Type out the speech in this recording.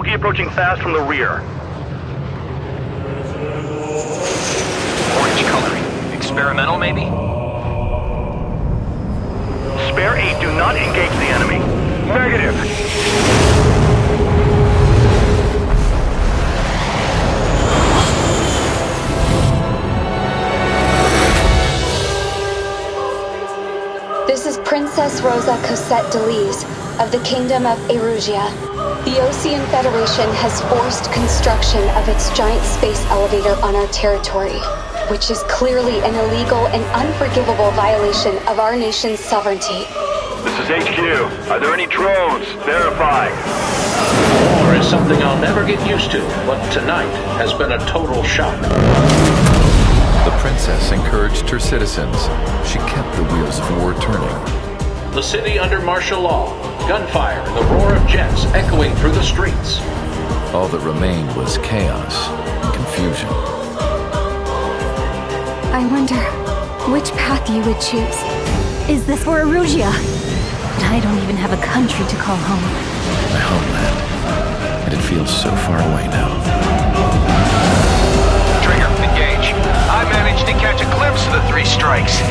Wookiee approaching fast from the rear. Orange coloring. Experimental, maybe? Spare 8, do not engage the enemy. Negative. This is Princess Rosa Cossette D'Elise of the Kingdom of Erusea. The Osean Federation has forced construction of its giant space elevator on our territory, which is clearly an illegal and unforgivable violation of our nation's sovereignty. This is HQ. Are there any drones? Verify. War is something I'll never get used to, but tonight has been a total shock. The princess encouraged her citizens. She kept the wheels of war turning. The city under martial law, gunfire and the roar of jets echoing through the streets. All that remained was chaos and confusion. I wonder which path you would choose. Is this for Erusea? But I don't even have a country to call home. My homeland. And it feels so far away now. Trigger, engage. I managed to catch a glimpse of the three strikes.